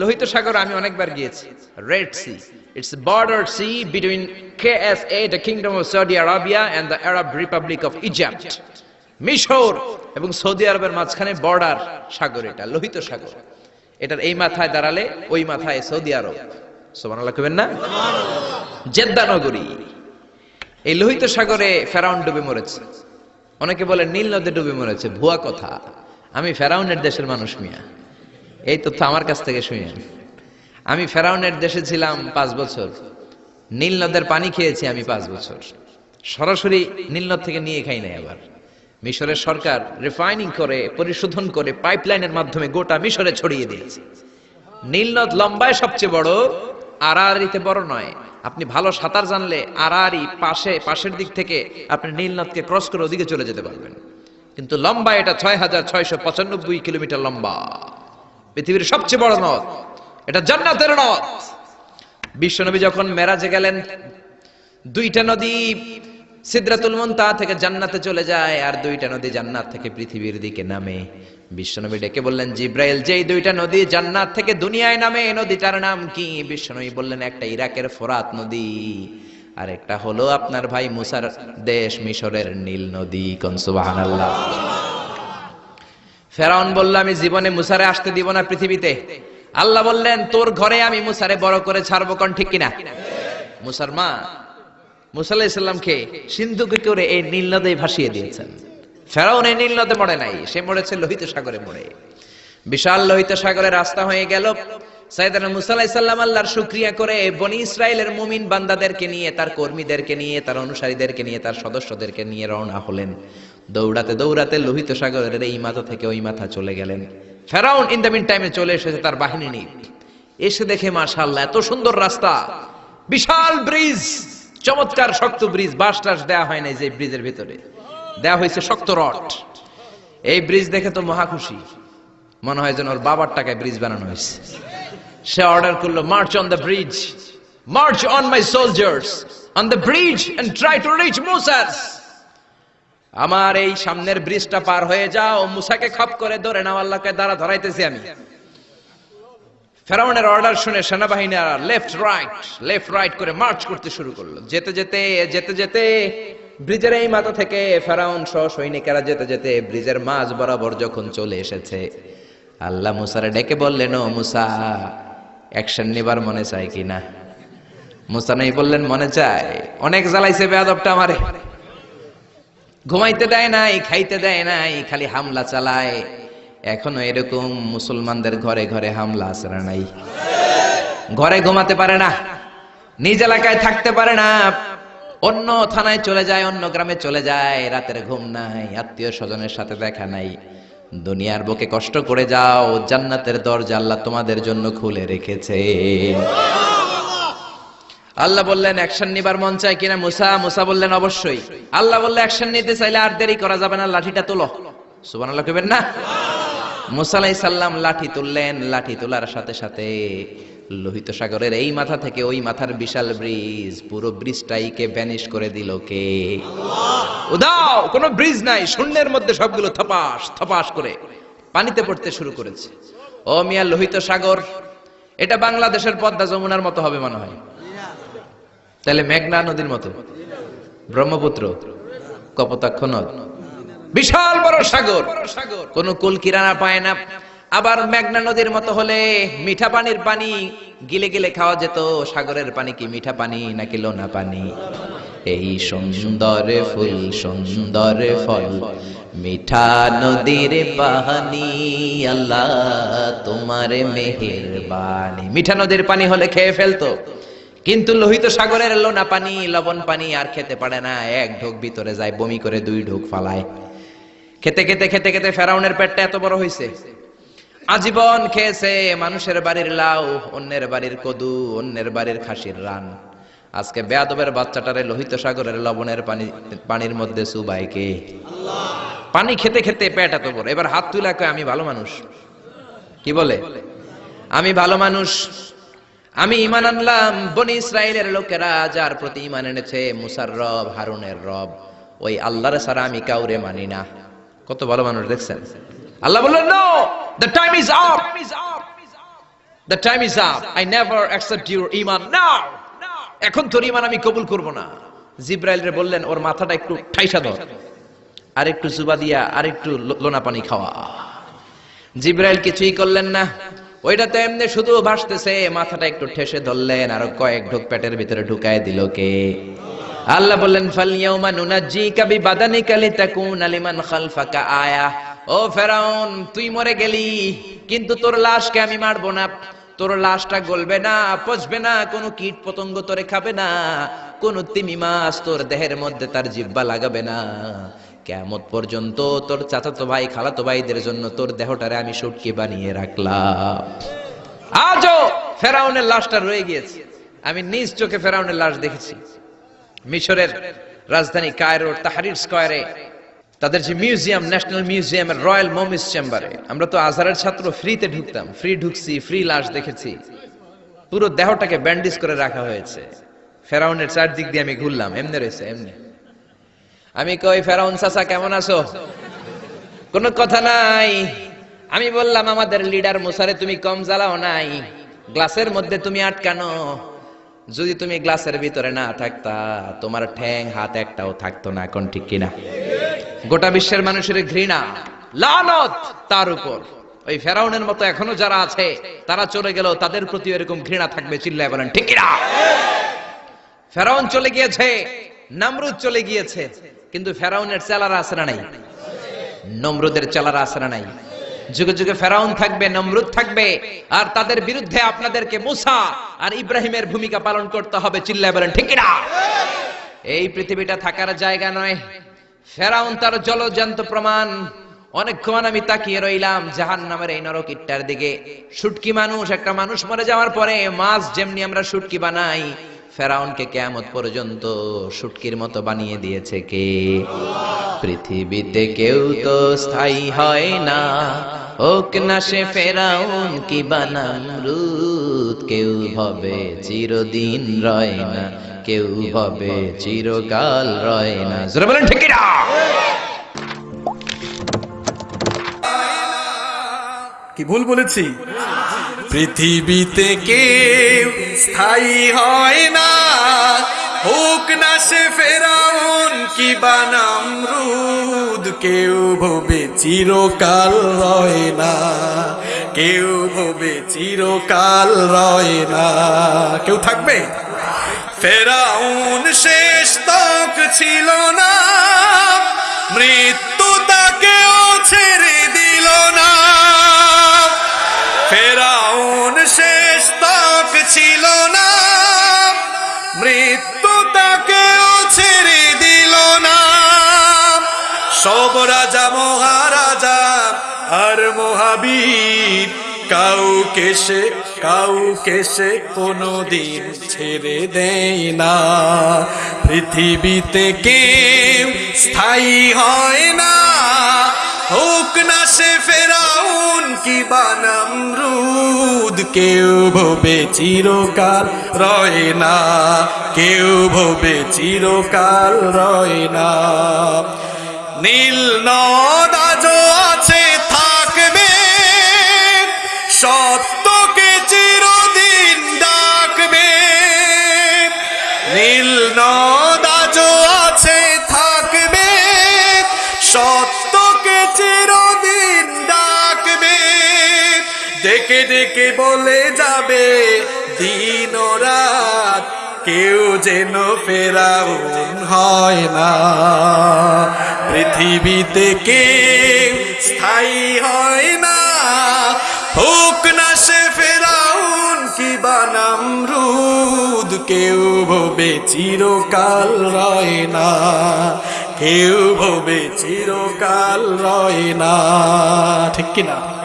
লোহিত সাগর আমি অনেকবার গিয়েছি। Red Sea it's border sea between K S A the kingdom of Saudi Arabia and the Arab Republic of Egypt মিশর এবং Saudi আরবের মাঝখানে বর্ডার সাগর এটা, লোহিত সাগর। এটার এই মাথায় দাঁড়ালে ওই মাথায় সৌদি আরব সুবহানাল্লাহ কইবেন না? জেদ্দা নগরী। এই লোহিত সাগরে ফেরাউন ডুবে মরেছে। অনেকে বলে নীল নদে ডুবে মরেছে, ভুয়া কথা। আমি ফেরাউনের দেশের মানুষ মিয়া। এই তথ্য আমার কাছ থেকে শুনেন আমি ফেরাউনের দেশে ছিলাম পাঁচ বছর। নীল নদের পানি খেয়েছি আমি পাঁচ বছর। সরাসরি নীল নদ থেকে নিয়ে খাই নাই আবার। মিশরের সরকার রিফাইনিং করে, পরিশোধন করে পাইপলাইনের মাধ্যমে গোটা মিশরে ছড়িয়ে দিয়েছে। নীলনদ লম্বায় সবচেয়ে বড় আড়াআড়িতে বড় নয়। আপনি ভালো সাঁতার জানলে আড়াআড়ি পাশে, পাশের দিক থেকে আপনি নীলনদকে ক্রস করে ওদিকে চলে যেতে পারবেন। কিন্তু লম্বা এটা ছয় হাজার ছয়শো পঁচানব্বই কিলোমিটার লম্বা। পৃথিবীর সবচেয়ে বড় নদ। এটা জান্নাতের নদ। বিশ্বনবী যখন মেরাজে গেলেন, দুইটা নদী সিদ্রাতুল মুনতাহা থেকে জান্নাতে চলে যায় আর দুইটা নদী জান্নাত থেকে পৃথিবীর দিকে নামে। বিশ্বনবী ডেকে বললেন, জিব্রাইল, যেই দুইটা নদী জান্নাত থেকে দুনিয়ায় নামে নদীটার নাম কি? বিশ্বনবী বললেন, একটা ইরাকের ফোরাত নদী, আর একটা হলো আপনার ভাই মুসার দেশ মিশরের নীল নদী। কোন সুবহানাল্লাহ। ফেরাউন বলল, আমি জীবনে মুসারে আসতে দিব না পৃথিবীতে। আল্লাহ বললেন, তোর ঘরে আমি মুসারে বড় করে ছাড়বো কোন ঠিক কিনা? মুসার মা মুসা আলাহিসাল্লামকে সিন্ধুকে করে এই নীল নদে ভাসিয়ে দিয়েছেন। ফেরাউন এই নীল নদে মরে নাই, সে মরেছে লোহিত সাগরে মরে। বিশাল লোহিত সাগরে রাস্তা হয়ে গেল। সাইদানা মুসা আলাহিসাল্লাম আল্লাহর শুক্রিয়া করে বনি ইসরায়েলের মুমিন বান্দাদেরকে নিয়ে, তার কর্মীদেরকে নিয়ে, তার অনুসারীদেরকে নিয়ে, তার সদস্যদেরকে নিয়ে রওনা হলেন। দৌড়াতে দৌড়াতে লোহিত সাগরের এই মাথা থেকে ওই মাথা চলে গেলেন। ফেরাউন ইন দ্য মিন টাইমে চলে এসেছে তার বাহিনী নিয়ে। এসে দেখে, মাশাআল্লাহ, এত সুন্দর রাস্তা। বিশাল ব্রিজ, চমৎকার শক্ত ব্রিজ বাস টাস দেওয়া হয় নাই যে ব্রিজের ভিতরে। দেওয়া হয়েছে শক্ত রড। এই ব্রিজ দেখে তো মহা খুশি। মনে হয় যেন ওর বাবার টাকায় ব্রিজ বানানো হয়েছে। সে অর্ডার করল march on the bridge march on my soldiers on the bridge and try to reach Musa's আমার এই সামনের ব্রিজটা পার হয়ে যাও, মুসাকে খাপ করে ধরে নাও, আল্লাহকে দ্বারা ধরাইতেছি আমি। ফেরাউনের অর্ডার শুনে সেনাবাহিনীরা লেফট রাইট লেফট রাইট করে মার্চ করতে শুরু করল। যেতে যেতে যেতে যেতে ব্রিজের এই মাথা থেকে ফেরাউন সহ সৈনিকেরা যেতে যেতে ব্রিজের মাঝ বরাবর যখন চলে এসেছে, আল্লাহ মুসারে ডেকে বললেন, ও মুসা অ্যাকশন নেবার মনে চায় কিনা? মুসা নাই বললেন, মনে চায়। অনেক জ্বালাইছে বেয়াদবটা আমারে। ঘুমাইতে দেয় নাই, খাইতে দেয় নাই, খালি হামলা চালায়। এখনও এরকম মুসলমানদের ঘরে ঘরে হামলা আছে না নাই? ঘরে ঘুমাতে পারে না, নিজ এলাকায় থাকতে পারে না। অন্য থানায় চলে যায়, অন্য গ্রামে চলে যায়, রাতের ঘুম নাই, আত্মীয় স্বজনের সাথে দেখা নাই। দুনিয়ার বুকে কষ্ট করে যাও, জান্নাতের দরজা আল্লাহ তোমাদের জন্য খুলে রেখেছে। আল্লাহ বললেন, অ্যাকশন নিবার মন চায় কিনা? মুসা মুসা বললেন, অবশ্যই। আল্লাহ বললে, অ্যাকশন নিতে চাইলে আর দেরি করা যাবে না, লাঠিটা তোলো। সুবহানাল্লাহ কইবেন না? মুসা আলাইহিস সালাম লাঠি তুললেন, লাঠি তোলার সাথে সাথে লোহিত সাগরের এই মাথা থেকে ওই মাথার বিশাল ব্রিজ, পুরো ব্রিজটাইকে ভ্যানিশ করে দিল কে? উদাও কোনো ব্রিজ নাই, শূন্যের মধ্যে সবগুলো থপাস থপাস করে পানিতে পড়তে শুরু করেছে। ও মিয়া, লোহিত সাগর, এটা বাংলাদেশের পদ্মা যমুনার মতো হবে মনে হয়। তাহলে মেঘনা নদীর মতো। ব্রহ্মপুত্র, কপোতাক্ষ নদ। বিশাল বড় সাগর। কোন কুল কিরানা পায় না। আবার মেঘনা নদীর মতো হলে মিঠা পানির পানি, গিলে গিলে খাওয়া যেত। সাগরের পানি কি মিঠা পানি নাকি লোনা পানি? এই সুন্দর ফুল, সুন্দর ফল, মিঠা নদীর পানি, আল্লাহ তোমার মেহের বাণী মিঠা নদীর পানি হলে খেয়ে ফেলতো। কিন্তু লোহিত সাগরের লোনা পানি, লবণ পানি আর খেতে পারে না। এক ঢোক ভিতরে যায়, বমি করে দুই ঢোক ফালায়। খেতে খেতে খেতে খেতে ফেরাউনের পেটটা এত বড় হয়েছে আজীবন খেয়েছে মানুষের বাড়ির লাউ, অন্যের বাড়ির কদু, অন্যের বাড়ির খাসির রান। আজকে বেয়াদবের বাচ্চাটারে লোহিত সাগরের লবণের পানি পানির মধ্যে সুবাইকে পানি খেতে খেতে পেট এত বড়। এবার হাত তুলে কয়, আমি ভালো মানুষ। কি বলে? আমি ভালো মানুষ। আমি ইমান আনলাম, বনি ইসরায়েলের লোকেরা যার প্রতি ইমান এনেছে, মুসার রব, হারুনের রব। ওই আল্লাহর সারা আমি কাউরে মানি না। কত ভালো মানুষ দেখছেন? আল্লাহ বললেন no the time is up the time is up I never accept your Iman now এখন তোর ইমান আমি কবুল করব না। জিব্রাইল রে বললেন, ওর মাথাটা একটু ঠাইসা ধর। আর একটু জুবা দিয়া, আর একটু লোনা পানি খাওয়া। জিব্রাইল কিছুই করলেন না। ওইটা তো এমনি শুধু ভাসতেছে, মাথাটা একটু ঠেসে ধরলেন, আর কয়েক ঢোক পেটের ভিতরে ঢুকায় দিল কে। আল্লাহ বললেন ফালিয়াউমা নুনাজ্জিকা বিবাদানিকা লিতাকুনা লিমান খালফাকা আয়া। ও ফেরাউন, তুই মরে গেলি, কিন্তু তোর লাশকে আমি মারবো না। তোর লাশটা গলবে না, পচবে না, কোনো কীট পতঙ্গ তোরে খাবে না, কোন তিমি মাছ তোর দেহের মধ্যে তার জিব্বা লাগাবে না। কেমত পর্যন্ত তোর চাচাতো ভাই, খালাতো ভাইদের জন্য তোর দেহটারে আমি সুটকি বানিয়ে রাখলাম। আজও ফেরাউনের লাশটা রয়ে গিয়েছে। আমি নিজ চোখে ফেরাউনের লাশ দেখেছি। মিশরের রাজধানী কায়রোর তাহারির স্কয়ারে, তাদের যে মিউজিয়াম, ন্যাশনাল মিউজিয়ামের রয়্যাল মমিস চেম্বারে। আমরা তো আজহারের ছাত্র, ফ্রিতে ঢুকতাম, ফ্রি ঢুকছি, ফ্রি লাশ দেখেছি। পুরো দেহটাকে ব্যান্ডেজ করে রাখা হয়েছে। ফেরাউনের চারদিক দিয়ে আমি ঘুরলাম, এমনি রয়েছে, এমনি। আমি কই, ফেরাউন চাচা, কেমন আছো? কোনো কথা নাই। আমি বললাম, আমাদের লিডার মুসারে তুমি কম জ্বালাও নাই। গ্লাসের মধ্যে তুমি আটকানো। যদি তুমি গ্লাসের ভিতরে না থাকতা, তোমার ঠ্যাং হাত একটাও থাকতো না, এখন ঠিক কিনা? গোটা বিশ্বের মানুষের ঘৃণা, লানত তার উপর। ওই ফেরাউনের মতো এখনও যারা আছে, তারা চলে গেল তাদের প্রতি এরকম ঘৃণা থাকবে, চিল্লায় বলেন, ঠিক কিনা? ফেরাউন চলে গিয়েছে। নামরুদ চলে গিয়েছে, কিন্তু ফেরাউনের চেলারা না নাই? নমরুদের চেলারা না নাই? যুগে যুগে ফেরাউন থাকবে, নমরুদ থাকবে, আর তাদের বিরুদ্ধে আপনাদেরকে মুসা আর ইব্রাহিমের ভূমিকা পালন করতে হবে, চিল্লায় বলেন, ঠিক কিনা? এই পৃথিবীটা থাকার জায়গা নয়। ফেরাউন তার জলজান্ত প্রমাণ। অনেকক্ষণ আমি তাকিয়ে রইলাম জাহান নামের এই নরকিটটার দিকে। শুটকি মানুষ, একটা মানুষ মরে যাওয়ার পরে মাছ যেমনি আমরা শুটকি বানাই ফেরাউনকে কেয়ামত পর্যন্ত শুটকির মতো বানিয়ে দিয়েছে কে? পৃথিবীতে কেউ তো স্থায়ী হয় না। হোক না সে ফেরাউন কি বানাম রুত কেউ হবে চিরদিন রয় না। কেউ হবে চিরকাল রয় না। জোরে বলেন ঠিক কিনা? কি ভুল বলেছি? পৃথিবীতে কেউ স্থায়ী হয় না। হোক না সে ফেরাউন কি বানাম রুদ কেউ ভবে চিরকাল রয় না। কেউ ভবে চিরকাল রয় না। কেউ থাকবে? ফেরাউন শেষ তক ছিল না। মৃত্যু তাকেও ছেড়ে দিল না। ফেরাউন শেষ তক ছিল না। মৃত্যু তাকেও ছেড়ে দিল না। সব রাজা, মহারাজা আর মহাবীর, কাউকে সে কাউকে সে কোনোদিন ছেড়ে দেয় না। পৃথিবীতে কেউ স্থায়ী হয় না। হোক না সে ফেরাউন কি বানাম রুদ? কেউ ভবে চিরকাল রয় না। কেউ ভবে চিরকাল রয় না। নীল নদ আজও আছে, থাকবে। সত্যকে চিরদিন ডাকবে। নীল নদ আজও আছে, থাকবে। সত্যকে চিরদিন ডেকে ডেকে বলে যাবে, দিন রাত কেউ যেন ফেরাউন হয় না। পৃথিবীতে কেউ স্থায়ী হয় না। হোক না সে ফেরাউন কি বানাম রুদ কেউ ভবে চিরকাল রয় না। কেউ ভবে চিরকাল রয় না। ঠিক কিনা?